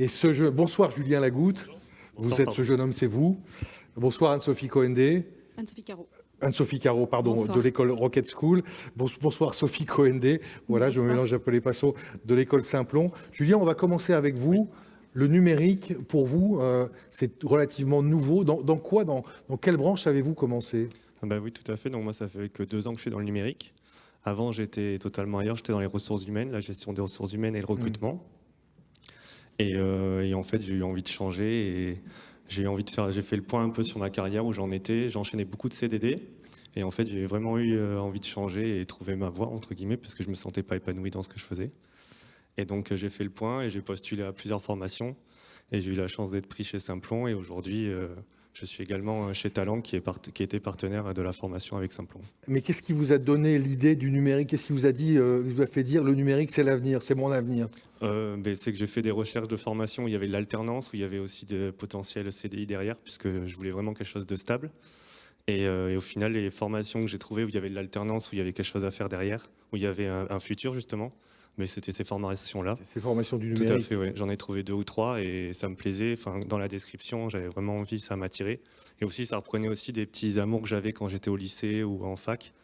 Et ce jeu... Bonsoir Julien Lagoutte. vous êtes ce jeune homme, c'est vous. Bonsoir Anne-Sophie Cohendé. Anne-Sophie Caro. Anne-Sophie Caro, pardon, de l'école Rocket School. Bonsoir Sophie Cohendé. Voilà, je me mélange un peu les pinceaux de l'école Simplon. Julien, on va commencer avec vous. Le numérique, pour vous, euh, c'est relativement nouveau. Dans, quoi, dans, dans, quelle branche avez-vous commencé? Bah Oui, tout à fait. Donc moi, ça fait que deux ans que je suis dans le numérique. Avant, j'étais totalement ailleurs. J'étais dans les ressources humaines, la gestion des ressources humaines et le recrutement. Mmh. Euh, et, en fait, j'ai eu envie de changer et j'ai envie de faire. J'ai fait le point un peu sur ma carrière où j'en étais. J'enchaînais beaucoup de CDD. Et en fait, j'ai vraiment eu euh, envie de changer et trouver ma voie, entre guillemets, parce que je me sentais pas épanoui dans ce que je faisais. Et donc, j'ai fait le point et j'ai postulé à plusieurs formations. Et j'ai eu la chance d'être pris chez Simplon. Et aujourd'hui, euh, je suis également chez Talent, qui, est qui était partenaire de la formation avec Simplon. Mais qu'est-ce qui vous a donné l'idée du numérique? Qu'est-ce qui vous a dit, euh, vous a fait dire le numérique, c'est l'avenir, c'est mon avenir? Euh, ben, C'est que j'ai fait des recherches de formation où il y avait de l'alternance, où il y avait aussi de potentiel CDI derrière, puisque je voulais vraiment quelque chose de stable. Et, euh, au final, les formations que j'ai trouvées où il y avait de l'alternance, où il y avait quelque chose à faire derrière, où il y avait un futur justement, mais c'était ces formations-là. Ces formations du numérique Tout à fait, oui. J'en ai trouvé deux ou trois et ça me plaisait. Enfin, dans la description, j'avais vraiment envie, ça m'attirait. Et aussi, ça reprenait aussi des petits amours que j'avais quand j'étais au lycée ou en fac,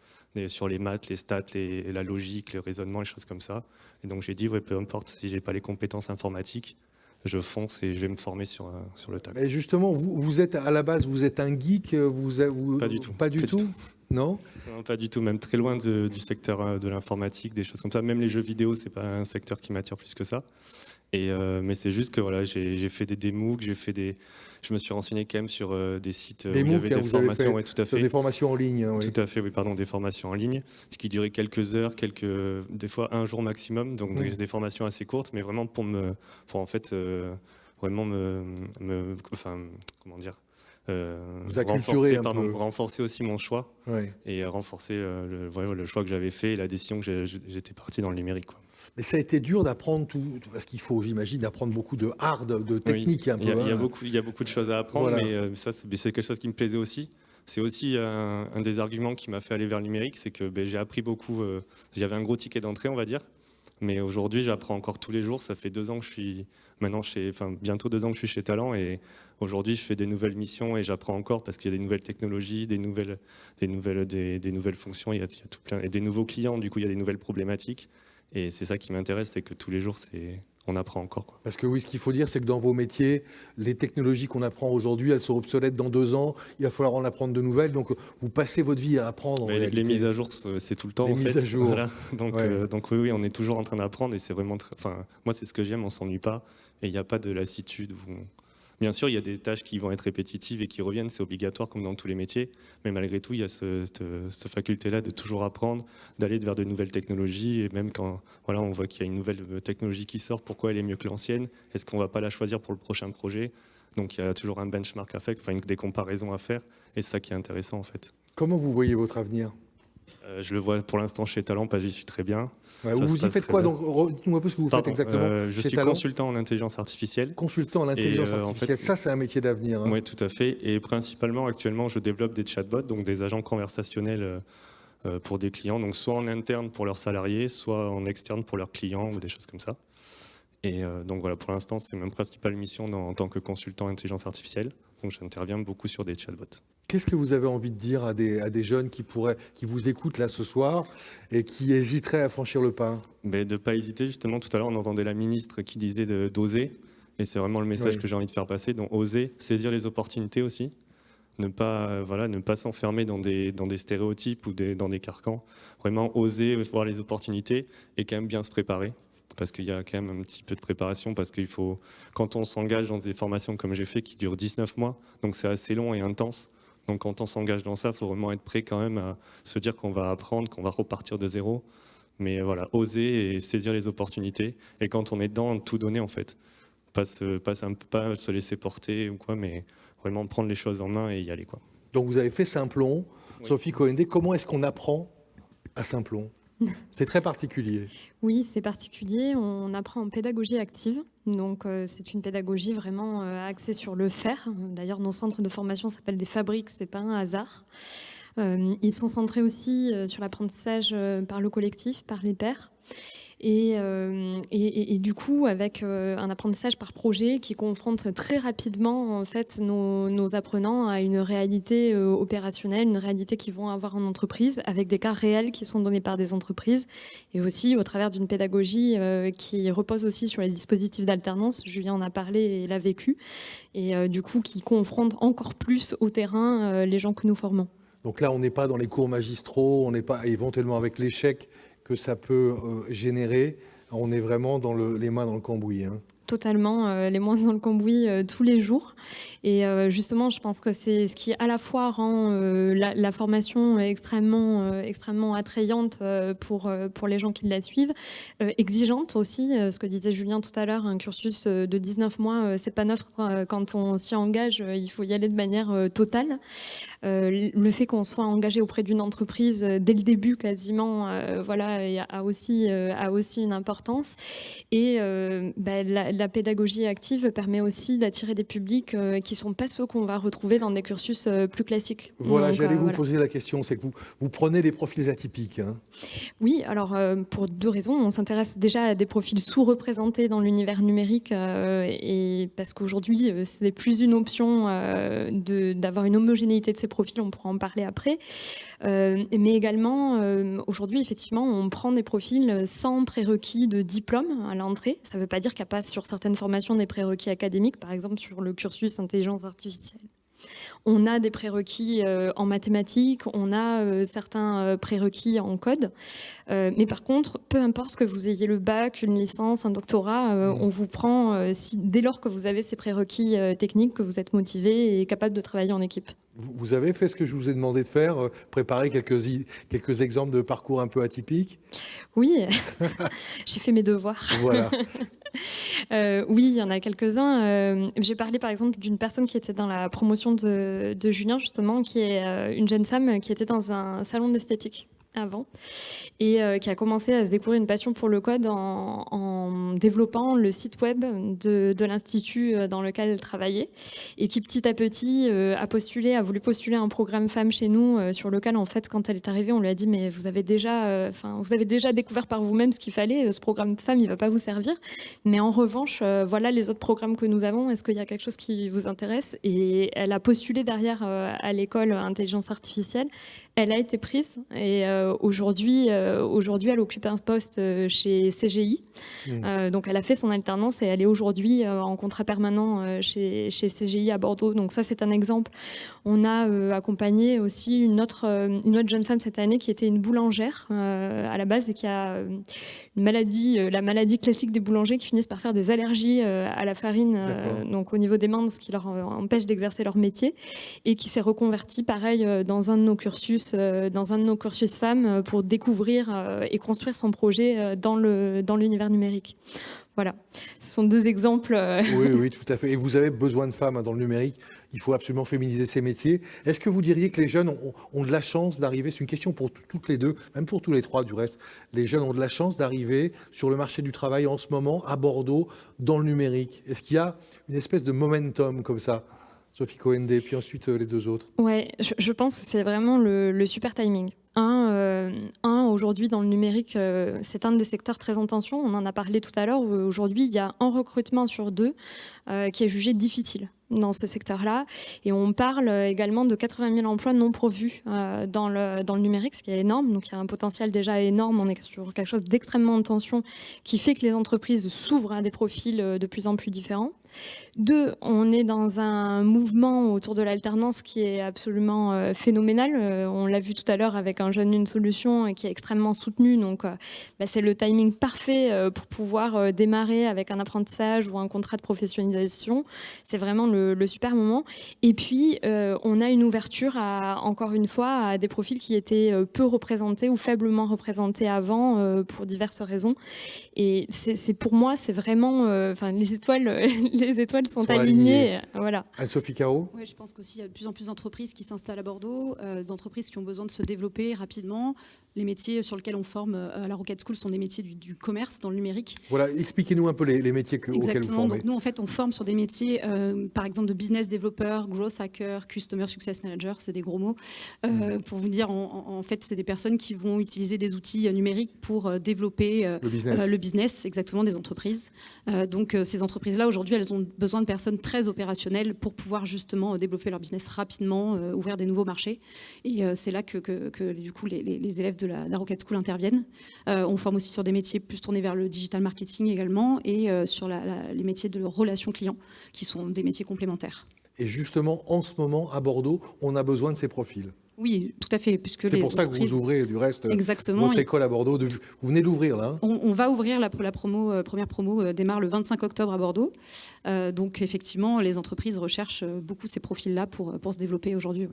sur les maths, les stats, les, la logique, le raisonnement, les choses comme ça. Et donc j'ai dit, ouais, peu importe si j'ai pas les compétences informatiques, je fonce et je vais me former sur, sur le tas. Et justement, vous, vous, êtes à la base, vous êtes un geek, vous, vous pas du tout, pas du tout. Non, Pas du tout, même très loin du secteur euh, de l'informatique, des choses comme ça. Même les jeux vidéo, c'est pas un secteur qui m'attire plus que ça. Et, euh, mais c'est juste que voilà, j'ai fait des j'ai fait des, je me suis renseigné quand même sur euh, des sites des où il y avait des formations, tout à fait. Des formations en ligne, oui. Tout à fait, oui, pardon, des formations en ligne, ce qui durait quelques heures, quelques, des fois un jour maximum, donc mmh. des, formations assez courtes, mais vraiment pour me, pour en fait vraiment me, me, enfin, comment dire, euh, renforcer, renforcer, aussi mon choix et renforcer euh, le, le, choix que j'avais fait et la décision que j'étais parti dans le numérique. Quoi. Mais ça a été dur d'apprendre tout, parce qu'il faut, j'imagine, d'apprendre beaucoup de hard, de technique. il, y a, hein. beaucoup, il y a beaucoup de choses à apprendre, mais euh, ça, c'est quelque chose qui me plaisait aussi. C'est aussi un, des arguments qui m'a fait aller vers le numérique, c'est que ben, j'ai appris beaucoup. J'avais un gros ticket d'entrée, on va dire, mais aujourd'hui, j'apprends encore tous les jours. Ça fait deux ans que je suis maintenant chez, enfin bientôt deux ans que je suis chez Talent et aujourd'hui, je fais des nouvelles missions et j'apprends encore parce qu'il y a des nouvelles technologies, des nouvelles, des nouvelles, des, nouvelles fonctions. Il y, a, tout plein et des nouveaux clients. Du coup, il y a des nouvelles problématiques. Et c'est ça qui m'intéresse, c'est que tous les jours, c'est on apprend encore. Quoi. Parce que oui, ce qu'il faut dire, c'est que dans vos métiers, les technologies qu'on apprend aujourd'hui, elles sont obsolètes dans deux ans. Il va falloir en apprendre de nouvelles. Donc, vous passez votre vie à apprendre. les, mises à jour, c'est tout le temps. Les mises à jour. Donc, euh, donc oui, oui, on est toujours en train d'apprendre et c'est vraiment. Enfin, moi, c'est ce que j'aime. On s'ennuie pas et il n'y a pas de lassitude. Bien sûr, il y a des tâches qui vont être répétitives et qui reviennent, c'est obligatoire comme dans tous les métiers, mais malgré tout, il y a cette, faculté-là de toujours apprendre, d'aller vers de nouvelles technologies, et même quand voilà, on voit qu'il y a une nouvelle technologie qui sort, pourquoi elle est mieux que l'ancienne? Est-ce qu'on ne va pas la choisir pour le prochain projet? Donc il y a toujours un benchmark à faire, des comparaisons à faire, et c'est ça qui est intéressant en fait. Comment vous voyez votre avenir? Euh, je le vois pour l'instant chez Talent, parce que j'y suis très bien. vous y faites quoi donc Dites-moi un peu ce que vous faites exactement. Euh, je suis consultant en intelligence artificielle. Consultant en intelligence euh, artificielle, ça c'est un métier d'avenir. Hein. Oui, tout à fait. Et principalement, actuellement, je développe des chatbots, donc des agents conversationnels pour des clients, donc soit en interne pour leurs salariés, soit en externe pour leurs clients ou des choses comme ça. Et donc voilà, pour l'instant, c'est ma principale mission en tant que consultant intelligence artificielle. Donc j'interviens beaucoup sur des chatbots. Qu'est-ce que vous avez envie de dire à des, à des, jeunes qui, pourraient, qui vous écoutent là ce soir et qui hésiteraient à franchir le pas? Mais De ne pas hésiter, justement, tout à l'heure on entendait la ministre qui disait d'oser, et c'est vraiment le message que j'ai envie de faire passer, donc oser, saisir les opportunités aussi, ne pas, voilà, ne pas s'enfermer dans des, dans des stéréotypes ou des, dans des carcans, vraiment oser voir les opportunités et quand même bien se préparer parce qu'il y a quand même un petit peu de préparation, parce qu'il faut, quand on s'engage dans des formations comme j'ai fait qui durent 19 mois, donc c'est assez long et intense, donc quand on s'engage dans ça, il faut vraiment être prêt quand même à se dire qu'on va apprendre, qu'on va repartir de zéro. Mais voilà, oser et saisir les opportunités. Et quand on est dedans, tout donner en fait. Pas se, pas, pas se laisser porter ou quoi, mais vraiment prendre les choses en main et y aller. Quoi. Donc vous avez fait Simplon. Sophie Cohendé, comment est-ce qu'on apprend à Simplon? c'est très particulier. Oui, c'est particulier. On apprend en pédagogie active. Donc, euh, c'est une pédagogie vraiment euh, axée sur le faire. D'ailleurs, nos centres de formation s'appellent des fabriques, c'est pas un hasard. Euh, ils sont centrés aussi sur l'apprentissage par le collectif, par les pairs. Euh, et, du coup, avec euh, un apprentissage par projet qui confronte très rapidement en fait nos, apprenants à une réalité euh, opérationnelle, une réalité qu'ils vont avoir en entreprise, avec des cas réels qui sont donnés par des entreprises, et aussi au travers d'une pédagogie qui repose aussi sur les dispositifs d'alternance. Julien en a parlé et l'a vécu, et du coup qui confronte encore plus au terrain les gens que nous formons. Donc là, on n'est pas dans les cours magistraux, on n'est pas éventuellement avec l'échec que ça peut euh, générer. On est vraiment dans le, les mains dans le cambouis. Hein. Totalement, euh, les mains dans le cambouis euh, tous les jours. Et justement, je pense que c'est ce qui à la fois rend la, formation extrêmement, extrêmement attrayante pour, pour les gens qui la suivent, exigeante aussi, ce que disait Julien tout à l'heure, un cursus de 19 mois, c'est pas neuf quand on s'y engage, il faut y aller de manière totale. Euh, le fait qu'on soit engagé auprès d'une entreprise euh, dès le début quasiment, euh, voilà, a aussi, a aussi une importance. Et bah, la, pédagogie active permet aussi d'attirer des publics qui ne sont pas ceux qu'on va retrouver dans des cursus plus classiques. Voilà, j'allais vous poser la question, c'est que vous, vous prenez des profils atypiques. Hein. Oui, alors pour deux raisons. On s'intéresse déjà à des profils sous-représentés dans l'univers numérique et parce qu'aujourd'hui, c'est plus une option d'avoir une homogénéité de ces profil, on pourra en parler après. Euh, mais également, euh, aujourd'hui, effectivement, on prend des profils sans prérequis de diplôme à l'entrée. Ça ne veut pas dire qu'il n'y a pas sur certaines formations des prérequis académiques, par exemple sur le cursus intelligence artificielle. On a des prérequis euh, en mathématiques, on a euh, certains euh, prérequis en code. mais par contre, peu importe que vous ayez le bac, une licence, un doctorat, mmh. on vous prend si, dès lors que vous avez ces prérequis techniques, que vous êtes motivé et capable de travailler en équipe. Vous avez fait ce que je vous ai demandé de faire, préparer quelques, quelques exemples de parcours un peu atypiques? Oui, j'ai fait mes devoirs. Voilà. Euh, oui, il y en a quelques-uns. Euh, j'ai parlé par exemple d'une personne qui était dans la promotion de, Julien, justement, qui est euh, une jeune femme qui était dans un salon d'esthétique avant et euh, qui a commencé à se découvrir une passion pour le code en, développant le site web de, l'institut euh, dans lequel elle travaillait et qui petit à petit euh, a postulé, a voulu postuler un programme femmes chez nous sur lequel en fait quand elle est arrivée on lui a dit mais vous avez déjà, enfin vous avez déjà découvert par vous-même ce qu'il fallait, ce programme femmes il va pas vous servir, mais en revanche voilà les autres programmes que nous avons, est-ce qu'il y a quelque chose qui vous intéresse? Et elle a postulé derrière à l'école intelligence artificielle, elle a été prise et aujourd'hui euh, aujourd'hui, elle occupe un poste euh, chez CGI. Hmm. Euh, donc, elle a fait son alternance et elle est aujourd'hui en contrat permanent chez, chez, CGI à Bordeaux. Donc, ça, c'est un exemple. On a accompagné aussi une autre, une autre jeune femme cette année qui était une boulangère à la base et qui a une maladie, la maladie classique des boulangers qui finissent par faire des allergies à la farine, donc au niveau des mains, ce qui leur empêche d'exercer leur métier, et qui s'est reconvertie, pareil, dans un de nos cursus, dans un de nos cursus femmes pour découvrir euh, et construire son projet euh, dans l'univers dans numérique. Voilà, ce sont deux exemples. Euh. Oui, oui, tout à fait. Et vous avez besoin de femmes hein, dans le numérique. Il faut absolument féminiser ces métiers. Est-ce que vous diriez que les jeunes ont, de la chance d'arriver C'est une question pour toutes les deux, même pour tous les trois du reste. Les jeunes ont de la chance d'arriver sur le marché du travail en ce moment à Bordeaux dans le numérique? Est-ce qu'il y a une espèce de momentum comme ça? Sophie Coende, puis ensuite les deux autres. Ouais, je, pense que c'est vraiment le super timing. Un, euh, un aujourd'hui dans le numérique, euh, c'est un des secteurs très en tension. On en a parlé tout à l'heure. Aujourd'hui, il y a un recrutement sur deux euh, qui est jugé difficile dans ce secteur-là. Et on parle également de 80 000 emplois non pourvus dans, le, dans le numérique, ce qui est énorme. Donc il y a un potentiel déjà énorme. On est sur quelque chose d'extrêmement en tension qui fait que les entreprises s'ouvrent à des profils de plus en plus différents. Deux, on est dans un mouvement autour de l'alternance qui est absolument euh, phénoménal. Euh, on l'a vu tout à l'heure avec un jeune une solution qui est extrêmement soutenu. Donc, euh, bah, c'est le timing parfait pour pouvoir démarrer avec un apprentissage ou un contrat de professionnalisation. C'est vraiment le, super moment. Et puis, on a une ouverture encore une fois, à des profils qui étaient peu représentés ou faiblement représentés avant pour diverses raisons. Et c'est pour moi, c'est vraiment, enfin, les étoiles, les étoiles sont, alignées. Voilà. Anne-Sophie Caro Oui, je pense qu'aussi il y a de plus en plus d'entreprises qui s'installent à Bordeaux, euh, d'entreprises qui ont besoin de se développer rapidement, Les métiers sur lesquels on forme à la Rocket School sont des métiers du, commerce dans le numérique. Voilà, expliquez-nous un peu les, métiers que, auxquels vous formez. Donc nous, en fait, on forme sur des métiers, par exemple, de business developer, growth hacker, customer success manager, c'est des gros mots. Mmh. Pour vous dire, en, fait, c'est des personnes qui vont utiliser des outils numériques pour développer le business. le business, exactement, des entreprises. donc ces entreprises-là, aujourd'hui, elles ont besoin de personnes très opérationnelles pour pouvoir justement développer leur business rapidement, ouvrir des nouveaux marchés. Et c'est là que, que, du coup, les, les élèves de de la, Rocket School interviennent. Euh, on forme aussi sur des métiers plus tournés vers le digital marketing également et euh, sur les métiers de relations clients qui sont des métiers complémentaires. Et justement, en ce moment, à Bordeaux, on a besoin de ces profils. Oui, tout à fait. C'est pour ça que vous ouvrez du reste Exactement. votre école à Bordeaux. Vous venez d'ouvrir là hein on, va ouvrir la, la promo, euh, première promo démarre le 25 octobre à Bordeaux. donc effectivement, les entreprises recherchent beaucoup ces profils-là pour, pour se développer aujourd'hui.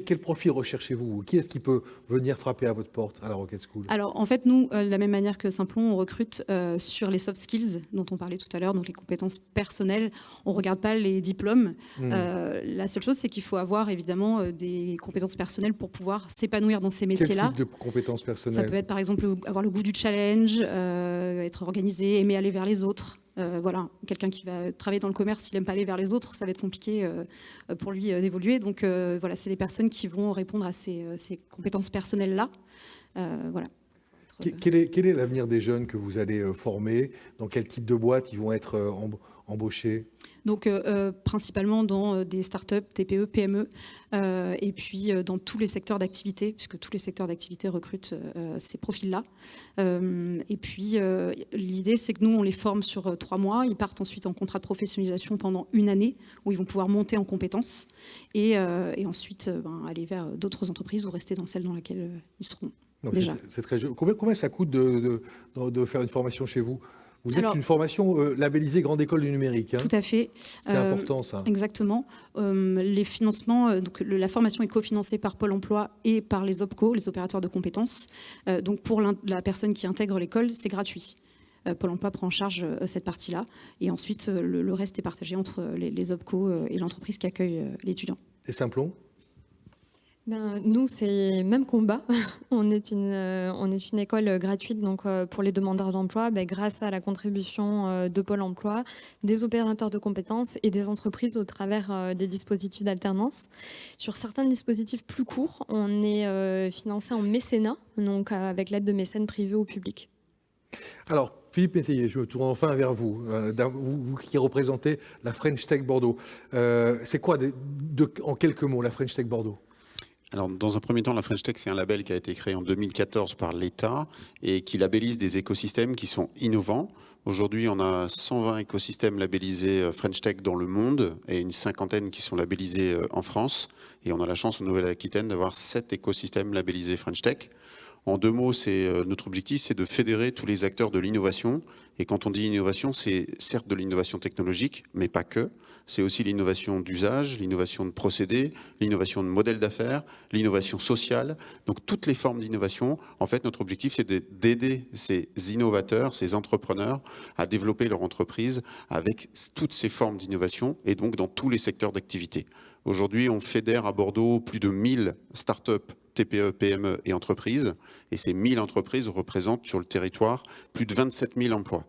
Quel, profil recherchez-vous Qui est-ce qui peut venir frapper à votre porte à la Rocket School? Alors, en fait, nous, euh, de la même manière que Simplon, on recrute euh, sur les soft skills dont on parlait tout à l'heure, donc les compétences personnelles. On ne regarde pas les diplômes. Hmm. Euh, la seule chose, c'est qu'il faut avoir évidemment des compétences personnelles pour pouvoir s'épanouir dans ces métiers-là. Quel type de compétences personnelles Ça peut être, par exemple, avoir le goût du challenge, être organisé, aimer aller vers les autres. Euh, voilà, quelqu'un qui va travailler dans le commerce, s'il n'aime pas aller vers les autres, ça va être compliqué euh, pour lui euh, d'évoluer. Donc voilà, c'est des personnes qui vont répondre à ces, compétences personnelles-là. voilà. Quel est, quel est l'avenir des jeunes que vous allez former? Dans quel type de boîte ils vont être embauchés donc euh, euh, principalement dans euh, des startups, TPE, PME, et puis dans tous les secteurs d'activité, puisque tous les secteurs d'activité recrutent ces profils-là. et puis l'idée, c'est que nous, on les forme sur trois mois. Ils partent ensuite en contrat de professionnalisation pendant une année, où ils vont pouvoir monter en compétences, et, ensuite ben, aller vers d'autres entreprises ou rester dans celle dans laquelle ils seront. C'est très combien, combien ça coûte de, de faire une formation chez vous? Vous êtes une formation euh, labellisée Grande École du Numérique. Hein. Tout à fait. C'est euh, important ça. Exactement. Euh, les financements, donc la formation est cofinancée par Pôle Emploi et par les OPCO, les opérateurs de compétences. donc pour la personne qui intègre l'école, c'est gratuit. Pôle Emploi prend en charge cette partie-là. Et ensuite, le, reste est partagé entre les, les OPCO et l'entreprise qui accueille l'étudiant. C'est Simplon? Ben, nous, c'est même combat. on, est une, euh, on est une école gratuite donc, euh, pour les demandeurs d'emploi, ben, grâce à la contribution euh, de Pôle emploi, des opérateurs de compétences et des entreprises au travers des dispositifs d'alternance. Sur certains dispositifs plus courts, on est financé en mécénat, donc avec l'aide de mécènes privés au public. Alors, Philippe Métayer, je me tourne enfin vers vous, vous, qui représentez la French Tech Bordeaux. c'est quoi, en quelques mots, la French Tech Bordeaux? Alors, dans un premier temps, la French Tech, c'est un label qui a été créé en 2014 par l'État et qui labellise des écosystèmes qui sont innovants. Aujourd'hui, on a 120 écosystèmes labellisés euh, French Tech dans le monde et une cinquantaine qui sont labellisés euh, en France. Et on a la chance en Nouvelle-Aquitaine d'avoir 7 écosystèmes labellisés French Tech. En deux mots, euh, notre objectif, c'est de fédérer tous les acteurs de l'innovation. Et quand on dit innovation, c'est certes de l'innovation technologique, mais pas que c'est aussi l'innovation d'usage, l'innovation de procédés, l'innovation de modèles d'affaires, l'innovation sociale. Donc toutes les formes d'innovation, en fait, notre objectif, c'est d'aider ces innovateurs, ces entrepreneurs à développer leur entreprise avec toutes ces formes d'innovation et donc dans tous les secteurs d'activité. Aujourd'hui, on fédère à Bordeaux plus de 1000 startups TPE, PME et entreprises. Et ces 1000 entreprises représentent sur le territoire plus de 27 000 emplois.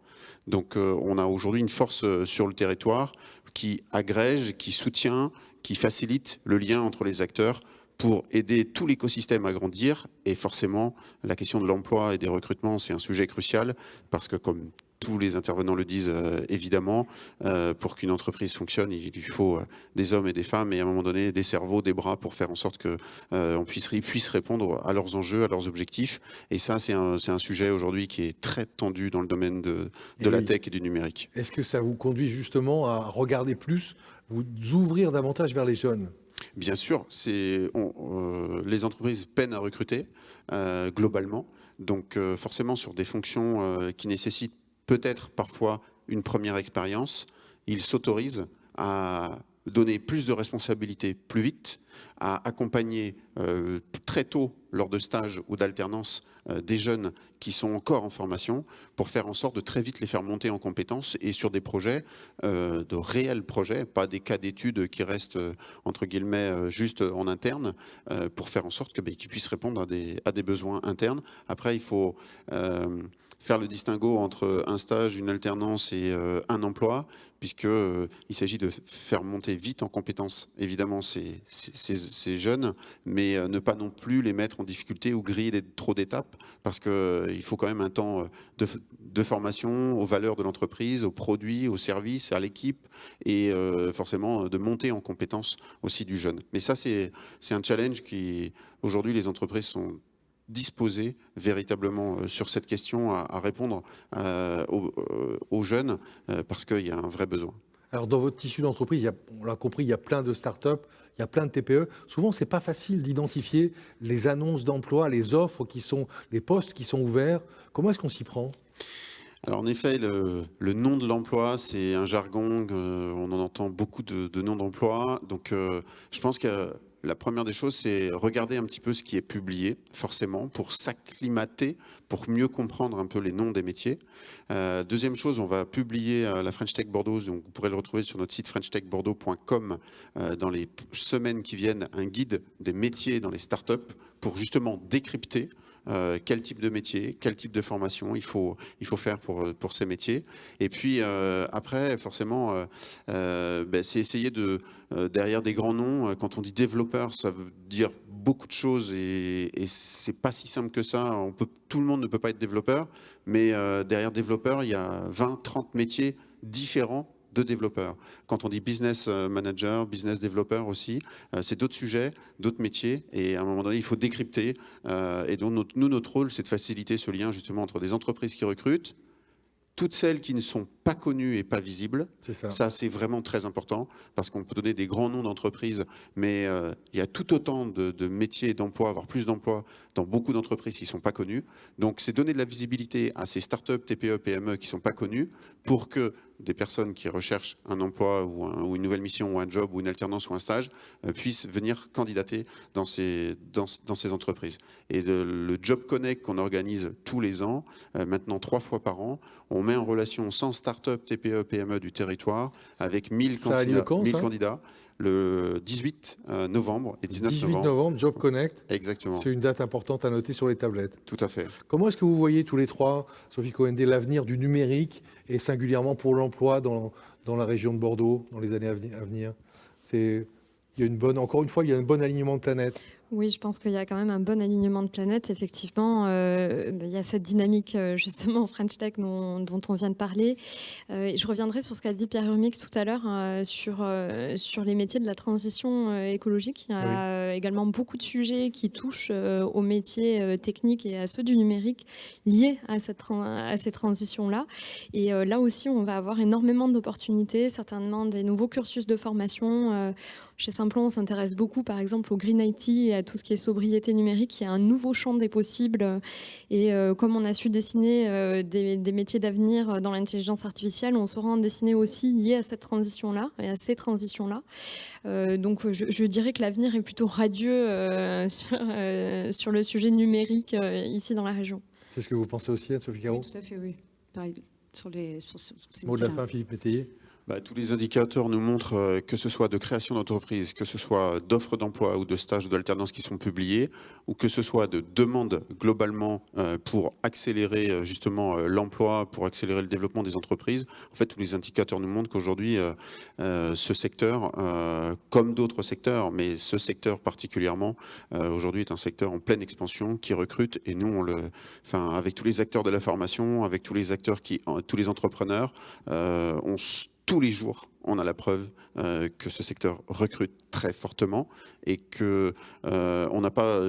Donc euh, on a aujourd'hui une force euh, sur le territoire qui agrège, qui soutient, qui facilite le lien entre les acteurs pour aider tout l'écosystème à grandir. Et forcément, la question de l'emploi et des recrutements, c'est un sujet crucial parce que comme tous les intervenants le disent euh, évidemment, euh, pour qu'une entreprise fonctionne, il lui faut euh, des hommes et des femmes et à un moment donné des cerveaux, des bras pour faire en sorte qu'on puisse, puisse répondre à leurs enjeux, à leurs objectifs. Et ça, c'est un, un, sujet aujourd'hui qui est très tendu dans le domaine de, de la tech et du numérique. Est-ce que ça vous conduit justement à regarder plus, vous ouvrir davantage vers les jeunes? Bien sûr, les entreprises peinent à recruter globalement. Donc forcément sur des fonctions qui nécessitent peut-être parfois une première expérience, ils s'autorisent à donner plus de responsabilités plus vite, à accompagner euh, très tôt lors de stages ou d'alternance euh, des jeunes qui sont encore en formation pour faire en sorte de très vite les faire monter en compétences et sur des projets, euh, de réels projets, pas des cas d'études qui restent entre guillemets juste en interne pour faire en sorte ben, qu'ils puissent répondre à des, à des, besoins internes. Après, il faut faire le distinguo entre un stage, une alternance et euh, un emploi, puisqu'il euh, s'agit de faire monter vite en compétences, évidemment, ces, jeunes, mais euh, ne pas non plus les mettre en difficulté ou griller trop d'étapes, parce qu'il faut quand même un temps de formation aux valeurs de l'entreprise, aux produits, aux services, à l'équipe, et forcément de monter en compétences aussi du jeune. Mais ça, c'est un challenge qui, aujourd'hui, les entreprises sont disposer véritablement euh, sur cette question à, répondre euh, euh, aux, jeunes parce qu'il y a un vrai besoin. Alors dans votre tissu d'entreprise, on l'a compris, il y a plein de start-up, il y a plein de TPE. Souvent, c'est pas facile d'identifier les annonces d'emploi, les offres qui sont, les postes qui sont ouverts. Comment est-ce qu'on s'y prend? Alors en effet, le, nom de l'emploi, c'est un jargon, on en entend beaucoup de, noms d'emploi. Donc je pense que la première des choses, c'est regarder un petit peu ce qui est publié, forcément, pour s'acclimater, pour mieux comprendre un peu les noms des métiers. Euh, deuxième chose, on va publier euh, la French Tech Bordeaux, donc vous pourrez le retrouver sur notre site frenchtechbordeaux.com euh, dans les semaines qui viennent, un guide des métiers dans les startups pour justement décrypter euh, quel type de métier, quel type de formation il faut, il faut faire pour, pour ces métiers. Et puis euh, après, forcément, euh, ben, c'est essayer de, derrière des grands noms, quand on dit développeur, ça veut dire beaucoup de choses et, et c'est pas si simple que ça. Tout le monde ne peut pas être développeur, mais derrière développeur, il y a 20, 30 métiers différents de développeurs. Quand on dit business euh, manager, business developer aussi, euh, c'est d'autres sujets, d'autres métiers, et à un moment donné, il faut décrypter. Euh, et donc, nous, notre rôle, c'est de faciliter ce lien justement entre des entreprises qui recrutent, toutes celles qui ne sont pas connues et pas visibles. Ça, c'est vraiment très important parce qu'on peut donner des grands noms d'entreprises, mais il y a tout autant de, de métiers d'emploi, voire plus d'emplois dans beaucoup d'entreprises qui ne sont pas connues. Donc, c'est donner de la visibilité à ces startups, TPE, PME qui ne sont pas connues pour que des personnes qui recherchent un emploi ou, une nouvelle mission ou un job ou une alternance ou un stage euh, puissent venir candidater dans ces, dans, ces entreprises. Et le Job Connect qu'on organise tous les ans, euh, maintenant trois fois par an, on met en relation 100 start-up, TPE, PME du territoire avec 1000 candidats. 1000 candidats le 18 euh, novembre et 19 18 novembre. Job Connect. Exactement. C'est une date importante à noter sur les tablettes. Tout à fait. Comment est-ce que vous voyez tous les trois, Sophie Cohen, l'avenir du numérique et singulièrement pour l'emploi dans, dans la région de Bordeaux dans les années à venir? C'est il y a une bonne, encore une fois, il y a un bon alignement de planètes. Oui, je pense qu'il y a quand même un bon alignement de planètes. Effectivement, euh, il y a cette dynamique euh, justement French Tech dont, on vient de parler. Euh, je reviendrai sur ce qu'a dit Pierre Urmix tout à l'heure sur, sur les métiers de la transition écologique. Il y a également beaucoup de sujets qui touchent aux métiers techniques et à ceux du numérique liés à, cette, à ces transitions-là. Et là aussi, on va avoir énormément d'opportunités, certainement des nouveaux cursus de formation. Chez Simplon, on s'intéresse beaucoup, par exemple, au Green IT et à tout ce qui est sobriété numérique. Il y a un nouveau champ des possibles. Et euh, comme on a su dessiner euh, des, métiers d'avenir dans l'intelligence artificielle, on saura en dessiner aussi lié à cette transition-là et à ces transitions-là. Euh, donc, je, dirais que l'avenir est plutôt radieux sur, sur, le sujet numérique ici dans la région. C'est ce que vous pensez aussi, Sophie Caro? Oui, tout à fait, oui. Pareil, sur, les, sur, ces Mot de la fin, Philippe Métayer bah, tous les indicateurs nous montrent euh, que ce soit de création d'entreprise, que ce soit d'offres d'emploi ou de stages d'alternance qui sont publiés, ou que ce soit de demandes globalement euh, pour accélérer euh, justement l'emploi, pour accélérer le développement des entreprises. En fait, tous les indicateurs nous montrent qu'aujourd'hui, ce secteur, comme d'autres secteurs, mais ce secteur particulièrement, aujourd'hui est un secteur en pleine expansion qui recrute. Et nous, on le, avec tous les acteurs de la formation, avec tous les acteurs qui, tous les entrepreneurs, on tous les jours, on a la preuve euh, que ce secteur recrute très fortement et que euh, on n'a pas,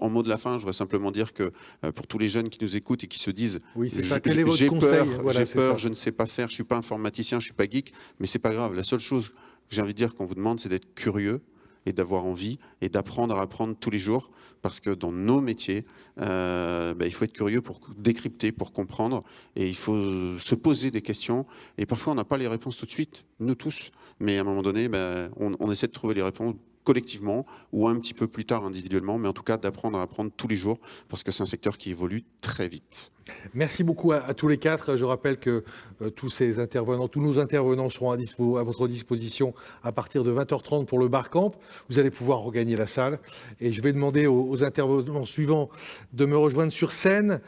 en mot de la fin, je voudrais simplement dire que euh, pour tous les jeunes qui nous écoutent et qui se disent, oui, j'ai peur, j'ai peur, je ne sais pas faire, je suis pas informaticien, je suis pas geek, mais c'est pas grave. La seule chose que j'ai envie de dire qu'on vous demande, c'est d'être curieux et d'avoir envie et d'apprendre à apprendre tous les jours parce que dans nos métiers, euh, bah, il faut être curieux pour décrypter, pour comprendre, et il faut se poser des questions. Et parfois, on n'a pas les réponses tout de suite, nous tous, mais à un moment donné, bah, on, on essaie de trouver les réponses collectivement ou un petit peu plus tard individuellement, mais en tout cas d'apprendre à apprendre tous les jours parce que c'est un secteur qui évolue très vite. Merci beaucoup à, tous les quatre. Je rappelle que euh, tous ces intervenants, tous nos intervenants seront à, votre disposition à partir de 20h30 pour le Barcamp. Vous allez pouvoir regagner la salle. Et je vais demander aux intervenants suivants de me rejoindre sur scène.